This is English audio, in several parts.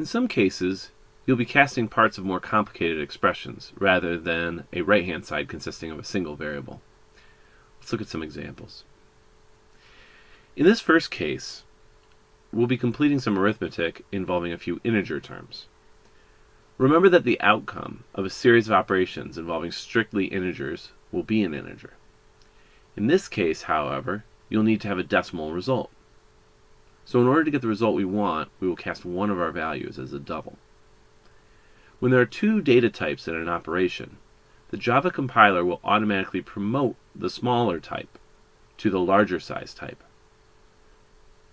In some cases, you'll be casting parts of more complicated expressions rather than a right-hand side consisting of a single variable. Let's look at some examples. In this first case, we'll be completing some arithmetic involving a few integer terms. Remember that the outcome of a series of operations involving strictly integers will be an integer. In this case, however, you'll need to have a decimal result. So in order to get the result we want, we will cast one of our values as a double. When there are two data types in an operation, the Java compiler will automatically promote the smaller type to the larger size type.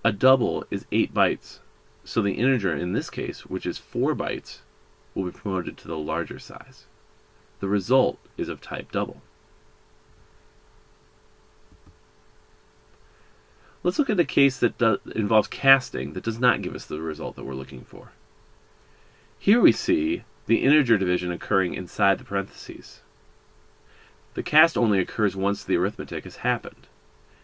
A double is 8 bytes, so the integer in this case, which is 4 bytes, will be promoted to the larger size. The result is of type double. Let's look at a case that involves casting that does not give us the result that we're looking for. Here we see the integer division occurring inside the parentheses. The cast only occurs once the arithmetic has happened,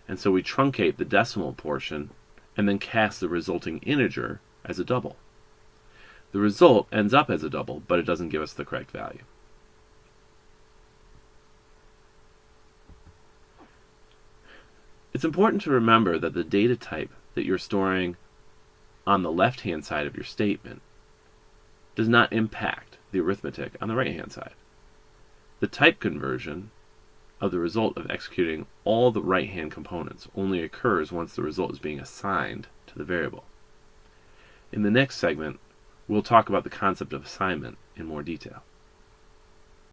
and so we truncate the decimal portion and then cast the resulting integer as a double. The result ends up as a double, but it doesn't give us the correct value. It's important to remember that the data type that you're storing on the left-hand side of your statement does not impact the arithmetic on the right-hand side. The type conversion of the result of executing all the right-hand components only occurs once the result is being assigned to the variable. In the next segment, we'll talk about the concept of assignment in more detail.